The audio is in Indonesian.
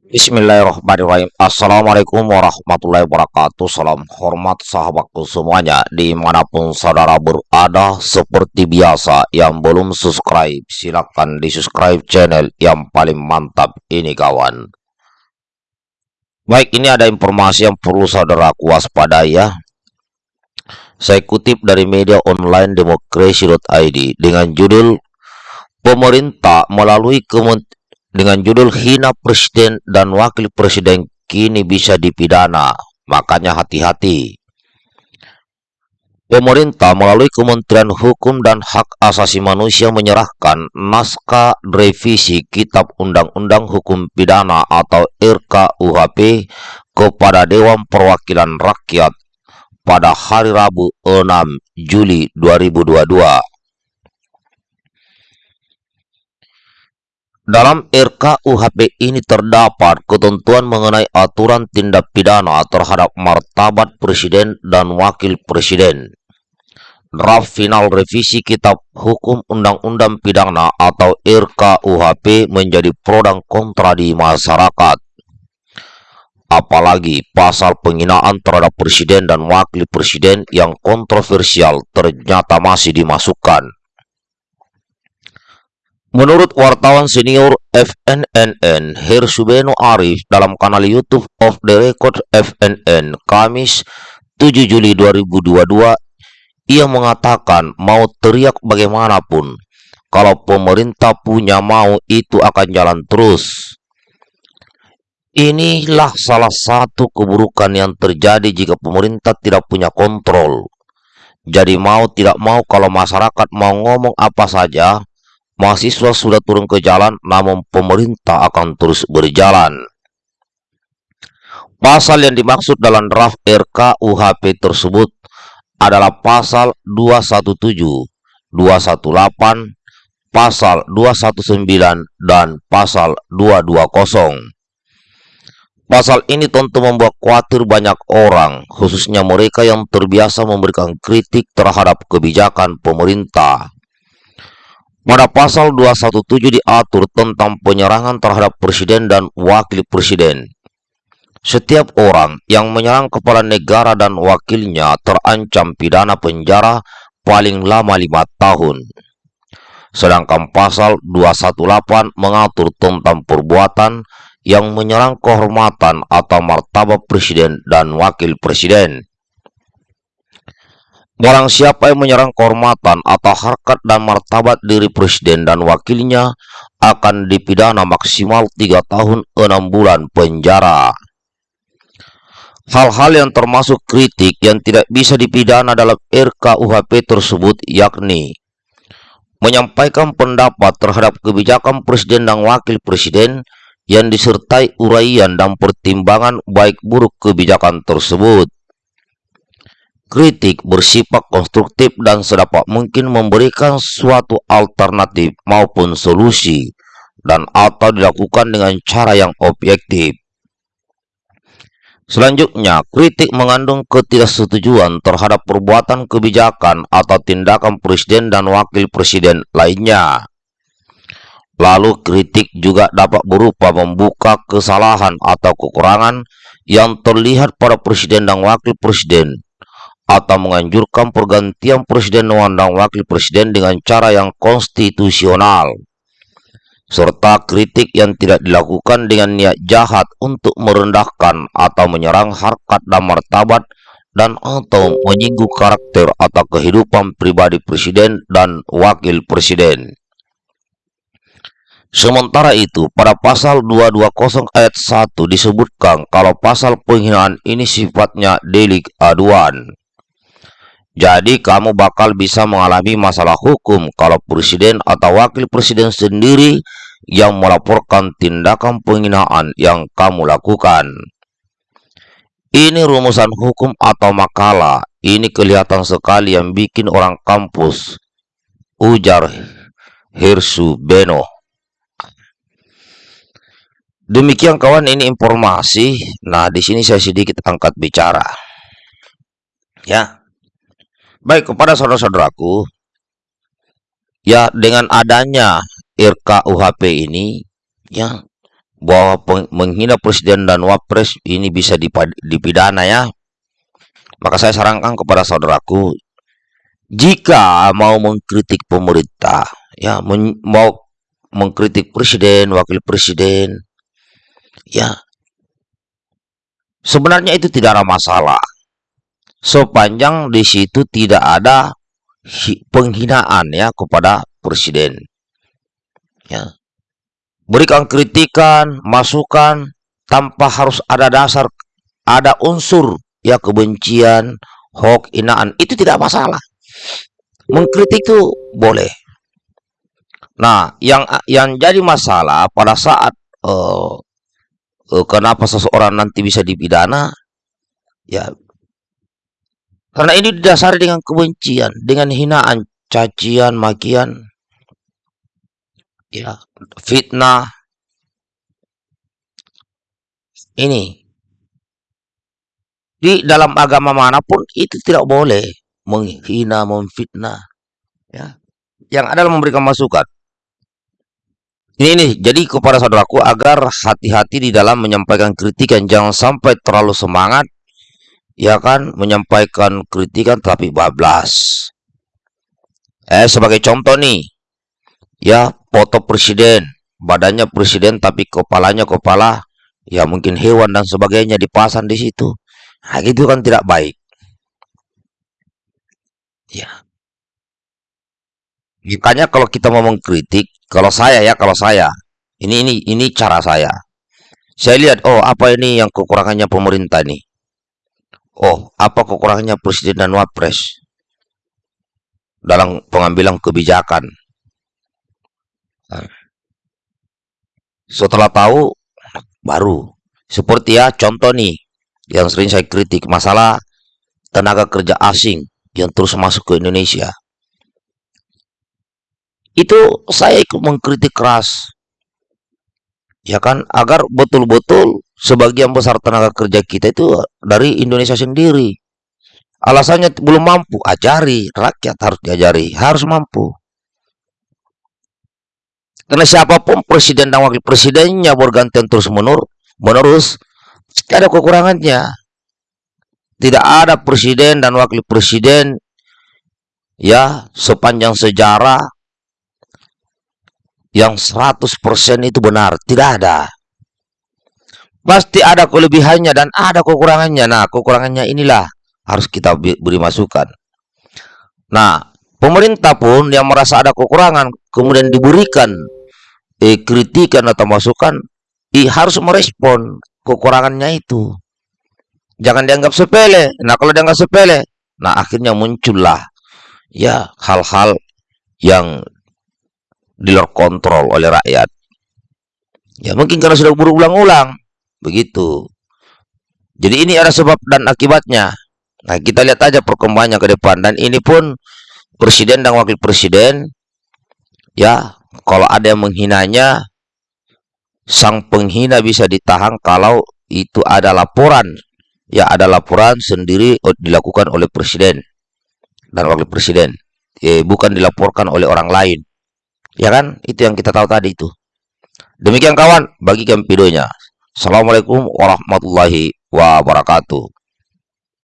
Bismillahirrahmanirrahim. Assalamualaikum warahmatullahi wabarakatuh. Salam hormat sahabatku semuanya Di mana pun saudara berada Seperti biasa Yang belum subscribe Silahkan di subscribe channel Yang paling mantap ini kawan. Baik ini ada informasi yang perlu saudara waspadai ya. Saya kutip dari media online demokrasi.id Dengan judul Pemerintah melalui Kementerian dengan judul hina presiden dan wakil presiden kini bisa dipidana. Makanya hati-hati. Pemerintah melalui Kementerian Hukum dan Hak Asasi Manusia menyerahkan naskah revisi Kitab Undang-Undang Hukum Pidana atau RKUHP kepada Dewan Perwakilan Rakyat pada hari Rabu 6 Juli 2022. Dalam RKUHP ini terdapat ketentuan mengenai aturan tindak pidana terhadap martabat presiden dan wakil presiden. Draft final revisi Kitab Hukum Undang-Undang Pidana atau RKUHP menjadi pro dan kontra di masyarakat. Apalagi pasal penghinaan terhadap presiden dan wakil presiden yang kontroversial ternyata masih dimasukkan. Menurut wartawan senior FNNN Hersubeno Arif dalam kanal YouTube of the Record FNN Kamis 7 Juli 2022, ia mengatakan mau teriak bagaimanapun, kalau pemerintah punya mau itu akan jalan terus. Inilah salah satu keburukan yang terjadi jika pemerintah tidak punya kontrol. Jadi mau tidak mau kalau masyarakat mau ngomong apa saja, Mahasiswa sudah turun ke jalan, namun pemerintah akan terus berjalan. Pasal yang dimaksud dalam draft RKUHP tersebut adalah pasal 217, 218, pasal 219, dan pasal 220. Pasal ini tentu membuat khawatir banyak orang, khususnya mereka yang terbiasa memberikan kritik terhadap kebijakan pemerintah. Pada pasal 217 diatur tentang penyerangan terhadap presiden dan wakil presiden. Setiap orang yang menyerang kepala negara dan wakilnya terancam pidana penjara paling lama lima tahun. Sedangkan pasal 218 mengatur tentang perbuatan yang menyerang kehormatan atau martabat presiden dan wakil presiden. Barang siapa yang menyerang kehormatan atau harkat dan martabat diri presiden dan wakilnya akan dipidana maksimal 3 tahun 6 bulan penjara. Hal-hal yang termasuk kritik yang tidak bisa dipidana dalam RKUHP tersebut yakni menyampaikan pendapat terhadap kebijakan presiden dan wakil presiden yang disertai uraian dan pertimbangan baik buruk kebijakan tersebut Kritik bersifat konstruktif dan sedapat mungkin memberikan suatu alternatif maupun solusi dan atau dilakukan dengan cara yang objektif. Selanjutnya, kritik mengandung ketidaksetujuan terhadap perbuatan kebijakan atau tindakan presiden dan wakil presiden lainnya. Lalu kritik juga dapat berupa membuka kesalahan atau kekurangan yang terlihat pada presiden dan wakil presiden atau menganjurkan pergantian presiden dan wakil presiden dengan cara yang konstitusional serta kritik yang tidak dilakukan dengan niat jahat untuk merendahkan atau menyerang harkat dan martabat dan atau menyinggung karakter atau kehidupan pribadi presiden dan wakil presiden. Sementara itu, pada pasal 220 ayat 1 disebutkan kalau pasal penghinaan ini sifatnya delik aduan. Jadi kamu bakal bisa mengalami masalah hukum kalau presiden atau wakil presiden sendiri yang melaporkan tindakan penghinaan yang kamu lakukan. Ini rumusan hukum atau makalah. Ini kelihatan sekali yang bikin orang kampus. Ujar Hirsu Beno. Demikian kawan ini informasi. Nah, di sini saya sedikit angkat bicara. Ya. Baik, kepada saudara-saudaraku, ya dengan adanya RKUHP ini, ya bahwa menghina presiden dan wapres ini bisa dipidana ya. Maka saya sarankan kepada saudaraku, jika mau mengkritik pemerintah, ya mau mengkritik presiden, wakil presiden, ya sebenarnya itu tidak ada masalah. Sepanjang di situ tidak ada penghinaan ya kepada presiden. Ya. Berikan kritikan, masukan tanpa harus ada dasar, ada unsur ya kebencian, hoax, inaan, itu tidak masalah. Mengkritik itu boleh. Nah, yang yang jadi masalah pada saat uh, uh, kenapa seseorang nanti bisa dipidana, ya karena ini didasari dengan kebencian, dengan hinaan, cacian, makian, ya, fitnah. Ini di dalam agama mana pun itu tidak boleh menghina, memfitnah. Ya. Yang adalah memberikan masukan. Ini nih, jadi kepada saudaraku agar hati-hati di dalam menyampaikan kritikan, jangan sampai terlalu semangat ya kan menyampaikan kritikan tapi bablas. Eh sebagai contoh nih ya foto presiden badannya presiden tapi kepalanya kepala ya mungkin hewan dan sebagainya dipasang di situ. Nah, itu kan tidak baik. Ya. Makanya kalau kita mau mengkritik kalau saya ya kalau saya ini ini ini cara saya. Saya lihat oh apa ini yang kekurangannya pemerintah nih Oh, apa kekurangannya presiden dan wapres dalam pengambilan kebijakan? Setelah tahu, baru. Seperti ya, contoh nih, yang sering saya kritik, masalah tenaga kerja asing yang terus masuk ke Indonesia. Itu saya ikut mengkritik keras. Ya kan, agar betul-betul sebagian besar tenaga kerja kita itu dari Indonesia sendiri. Alasannya belum mampu, ajari, rakyat harus diajari, harus mampu. Karena siapa pun presiden dan wakil presidennya bergantian terus menur menerus, ada kekurangannya. Tidak ada presiden dan wakil presiden ya sepanjang sejarah yang 100% itu benar, tidak ada. Pasti ada kelebihannya dan ada kekurangannya. Nah, kekurangannya inilah harus kita beri masukan. Nah, pemerintah pun yang merasa ada kekurangan kemudian diberikan eh, kritikan atau masukan, eh, harus merespon kekurangannya itu. Jangan dianggap sepele. Nah, kalau dianggap sepele, nah akhirnya muncullah ya hal-hal yang di luar kontrol oleh rakyat. Ya mungkin karena sudah berulang-ulang Begitu. Jadi ini ada sebab dan akibatnya. Nah, kita lihat aja perkembangannya ke depan. Dan ini pun presiden dan wakil presiden, ya, kalau ada yang menghinanya, sang penghina bisa ditahan kalau itu ada laporan. Ya, ada laporan sendiri dilakukan oleh presiden dan wakil presiden. Eh, bukan dilaporkan oleh orang lain. Ya kan? Itu yang kita tahu tadi itu. Demikian kawan, bagikan videonya. Assalamualaikum warahmatullahi wabarakatuh.